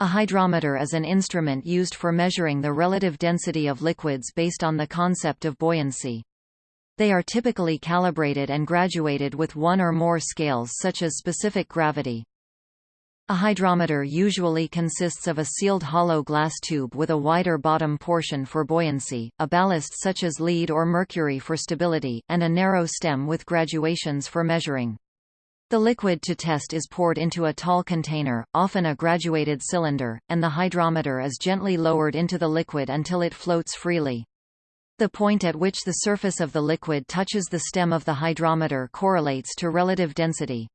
A hydrometer is an instrument used for measuring the relative density of liquids based on the concept of buoyancy. They are typically calibrated and graduated with one or more scales such as specific gravity. A hydrometer usually consists of a sealed hollow glass tube with a wider bottom portion for buoyancy, a ballast such as lead or mercury for stability, and a narrow stem with graduations for measuring. The liquid to test is poured into a tall container, often a graduated cylinder, and the hydrometer is gently lowered into the liquid until it floats freely. The point at which the surface of the liquid touches the stem of the hydrometer correlates to relative density.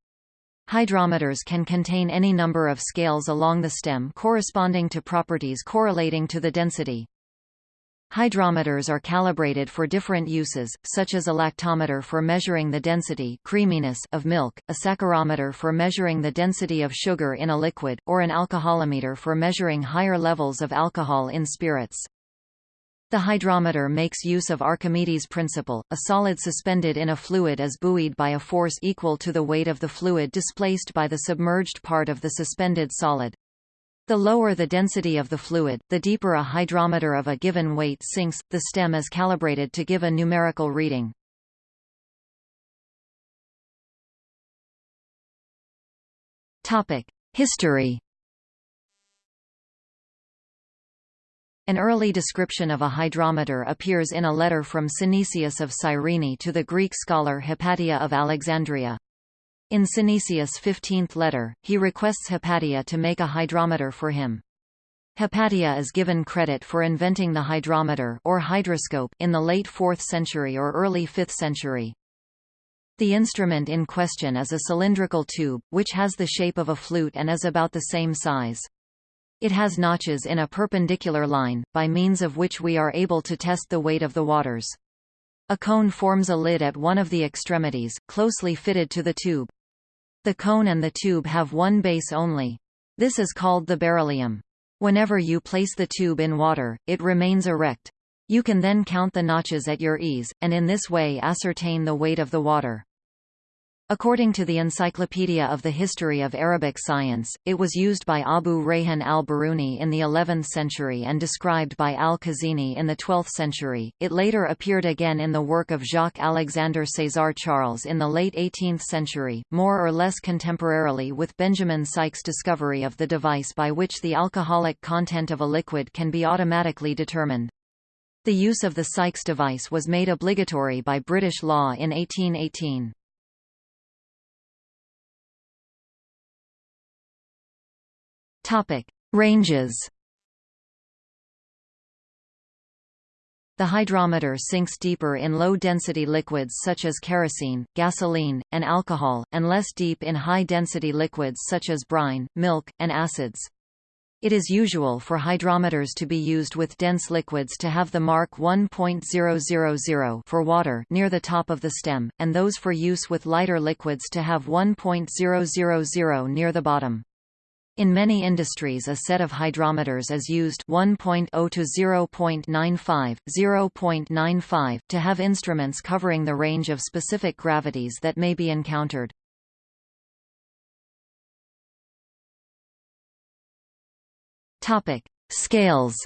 Hydrometers can contain any number of scales along the stem corresponding to properties correlating to the density. Hydrometers are calibrated for different uses, such as a lactometer for measuring the density creaminess of milk, a saccharometer for measuring the density of sugar in a liquid, or an alcoholometer for measuring higher levels of alcohol in spirits. The hydrometer makes use of Archimedes' principle, a solid suspended in a fluid is buoyed by a force equal to the weight of the fluid displaced by the submerged part of the suspended solid. The lower the density of the fluid, the deeper a hydrometer of a given weight sinks, the stem is calibrated to give a numerical reading. History An early description of a hydrometer appears in a letter from Synesius of Cyrene to the Greek scholar Hypatia of Alexandria. In Synesius' fifteenth letter, he requests Hypatia to make a hydrometer for him. Hypatia is given credit for inventing the hydrometer or hydroscope in the late 4th century or early 5th century. The instrument in question is a cylindrical tube, which has the shape of a flute and is about the same size. It has notches in a perpendicular line, by means of which we are able to test the weight of the waters. A cone forms a lid at one of the extremities, closely fitted to the tube. The cone and the tube have one base only. This is called the baryllium. Whenever you place the tube in water, it remains erect. You can then count the notches at your ease, and in this way ascertain the weight of the water. According to the Encyclopedia of the History of Arabic Science, it was used by Abu Rayhan al-Biruni in the 11th century and described by al-Khazini in the 12th century. It later appeared again in the work of Jacques Alexandre César Charles in the late 18th century, more or less contemporarily with Benjamin Sikes' discovery of the device by which the alcoholic content of a liquid can be automatically determined. The use of the Sikes device was made obligatory by British law in 1818. Topic: Ranges. The hydrometer sinks deeper in low-density liquids such as kerosene, gasoline, and alcohol, and less deep in high-density liquids such as brine, milk, and acids. It is usual for hydrometers to be used with dense liquids to have the mark 1.000 for water near the top of the stem, and those for use with lighter liquids to have 1.000 near the bottom. In many industries a set of hydrometers is used 1.0 to 0.95, 0.95 to have instruments covering the range of specific gravities that may be encountered. Topic: Scales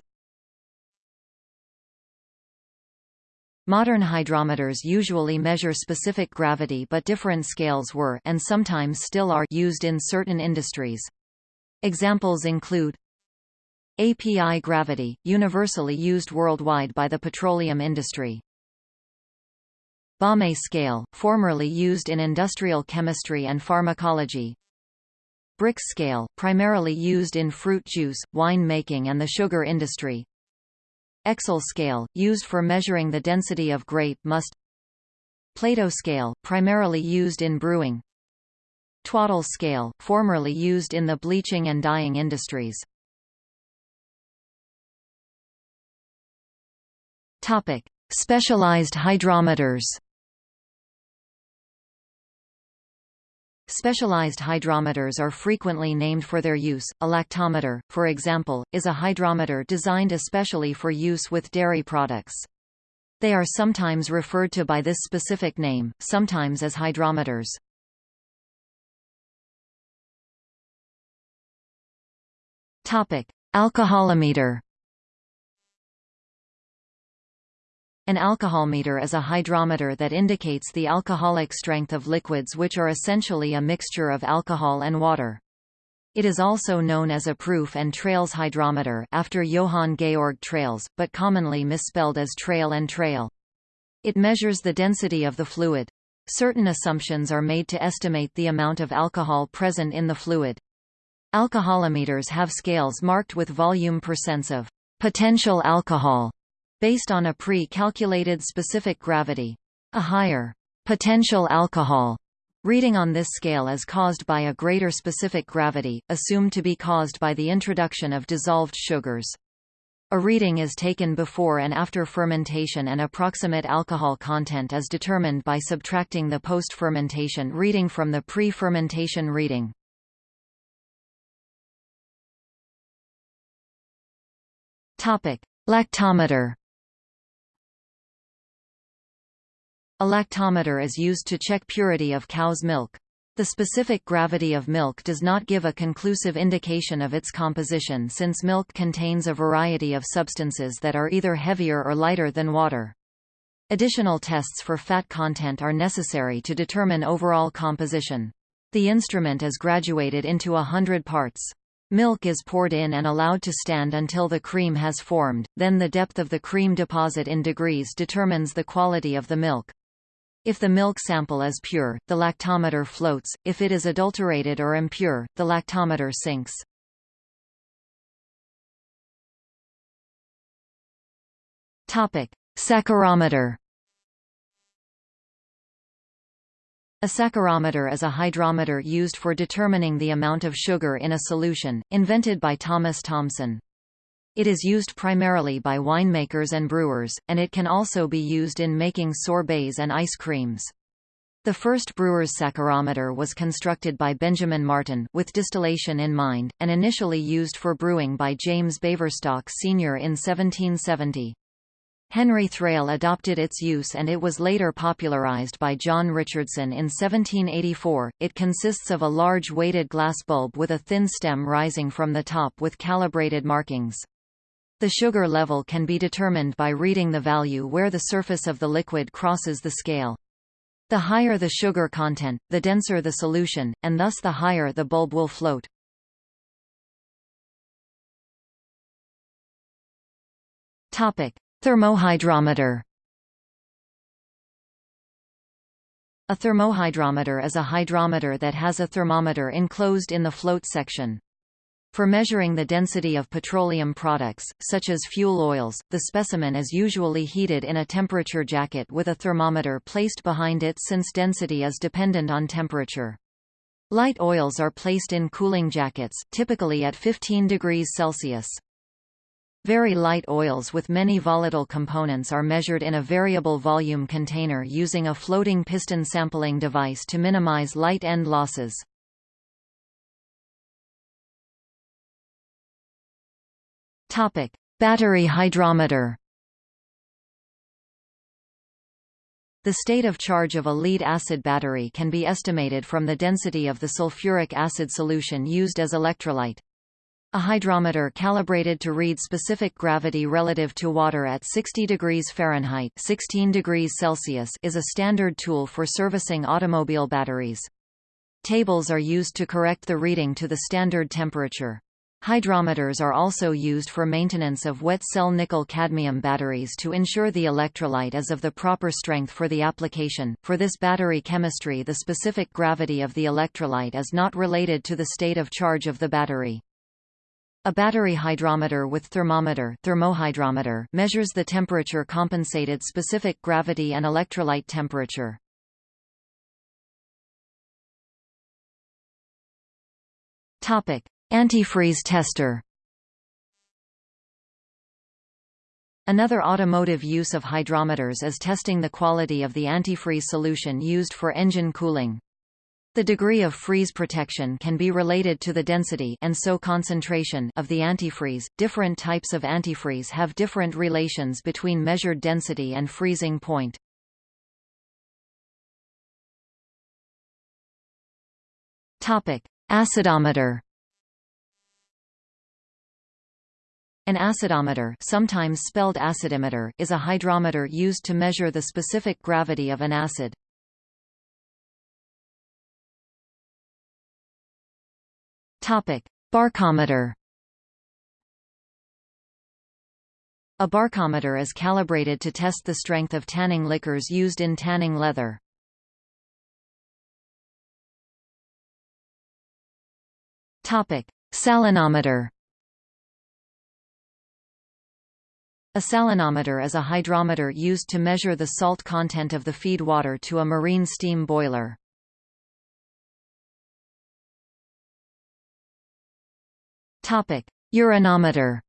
Modern hydrometers usually measure specific gravity but different scales were and sometimes still are used in certain industries. Examples include API gravity, universally used worldwide by the petroleum industry. Baumé scale, formerly used in industrial chemistry and pharmacology. Brix scale, primarily used in fruit juice, wine making and the sugar industry. Oechsle scale, used for measuring the density of grape must. Plato scale, primarily used in brewing. Twaddell scale, formerly used in the bleaching and dyeing industries. Topic: Specialized hydrometers. Specialized hydrometers are frequently named for their use. A lactometer, for example, is a hydrometer designed especially for use with dairy products. They are sometimes referred to by this specific name, sometimes as hydrometers. Topic: Alcoholometer. An alcoholmeter is a hydrometer that indicates the alcoholic strength of liquids which are essentially a mixture of alcohol and water. It is also known as a proof and Tralles hydrometer after Johann Georg Tralles, but commonly misspelled as trail and trail. It measures the density of the fluid. Certain assumptions are made to estimate the amount of alcohol present in the fluid. Alcoholometers have scales marked with volume percents of potential alcohol based on a pre-calculated specific gravity. A higher potential alcohol reading on this scale is caused by a greater specific gravity, assumed to be caused by the introduction of dissolved sugars. A reading is taken before and after fermentation and approximate alcohol content is determined by subtracting the post-fermentation reading from the pre-fermentation reading. Topic: Lactometer. A lactometer is used to check purity of cow's milk. The specific gravity of milk does not give a conclusive indication of its composition since milk contains a variety of substances that are either heavier or lighter than water. Additional tests for fat content are necessary to determine overall composition. The instrument is graduated into a hundred parts. Milk is poured in and allowed to stand until the cream has formed, then the depth of the cream deposit in degrees determines the quality of the milk. If the milk sample is pure, the lactometer floats, if it is adulterated or impure, the lactometer sinks. Saccharometer A saccharometer is a hydrometer used for determining the amount of sugar in a solution, invented by Thomas Thomson. It is used primarily by winemakers and brewers, and it can also be used in making sorbets and ice creams. The first brewer's saccharometer was constructed by Benjamin Martin, with distillation in mind, and initially used for brewing by James Baverstock Sr. in 1770. Henry Thrale adopted its use and it was later popularized by John Richardson in 1784. It consists of a large weighted glass bulb with a thin stem rising from the top with calibrated markings. The sugar level can be determined by reading the value where the surface of the liquid crosses the scale. The higher the sugar content, the denser the solution, and thus the higher the bulb will float. Topic: Thermohydrometer A thermohydrometer is a hydrometer that has a thermometer enclosed in the float section. For measuring the density of petroleum products, such as fuel oils, the specimen is usually heated in a temperature jacket with a thermometer placed behind it since density is dependent on temperature. Light oils are placed in cooling jackets, typically at 15 degrees Celsius. Very light oils with many volatile components are measured in a variable volume container using a floating piston sampling device to minimize light end losses. Topic: Battery hydrometer. The state of charge of a lead-acid battery can be estimated from the density of the sulfuric acid solution used as electrolyte. A hydrometer calibrated to read specific gravity relative to water at 60 degrees Fahrenheit 16 degrees Celsius is a standard tool for servicing automobile batteries. Tables are used to correct the reading to the standard temperature. Hydrometers are also used for maintenance of wet cell nickel-cadmium batteries to ensure the electrolyte is of the proper strength for the application. For this battery chemistry the specific gravity of the electrolyte is not related to the state of charge of the battery. A battery hydrometer with thermometer thermohydrometer measures the temperature compensated specific gravity and electrolyte temperature. Topic: Antifreeze tester. Another automotive use of hydrometers is testing the quality of the antifreeze solution used for engine cooling. The degree of freeze protection can be related to the density and so concentration of the antifreeze. Different types of antifreeze have different relations between measured density and freezing point. Topic: Acidometer. An acidometer sometimes spelled acidimeter is a hydrometer used to measure the specific gravity of an acid. Barkometer A barkometer is calibrated to test the strength of tanning liquors used in tanning leather. Topic: Salinometer A salinometer is a hydrometer used to measure the salt content of the feed water to a marine steam boiler. Urinometer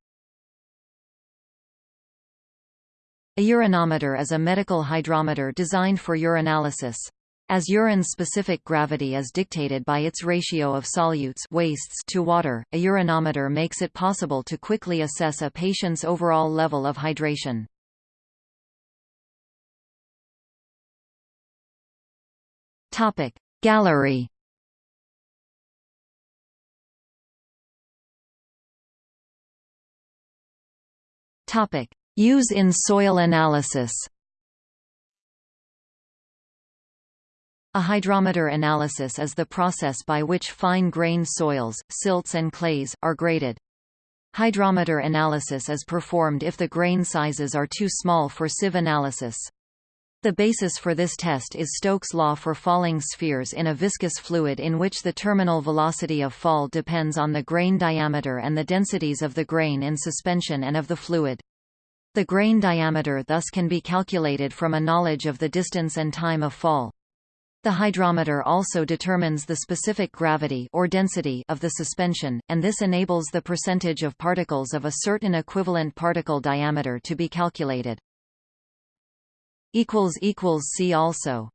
A urinometer is a medical hydrometer designed for urinalysis. As urine's specific gravity is dictated by its ratio of solutes wastes to water, a urinometer makes it possible to quickly assess a patient's overall level of hydration. Topic Gallery Topic Use in soil analysis A hydrometer analysis is the process by which fine-grained soils, silts and clays, are graded. Hydrometer analysis is performed if the grain sizes are too small for sieve analysis. The basis for this test is Stokes' law for falling spheres in a viscous fluid in which the terminal velocity of fall depends on the grain diameter and the densities of the grain in suspension and of the fluid. The grain diameter thus can be calculated from a knowledge of the distance and time of fall. The hydrometer also determines the specific gravity or density of the suspension, and this enables the percentage of particles of a certain equivalent particle diameter to be calculated. See also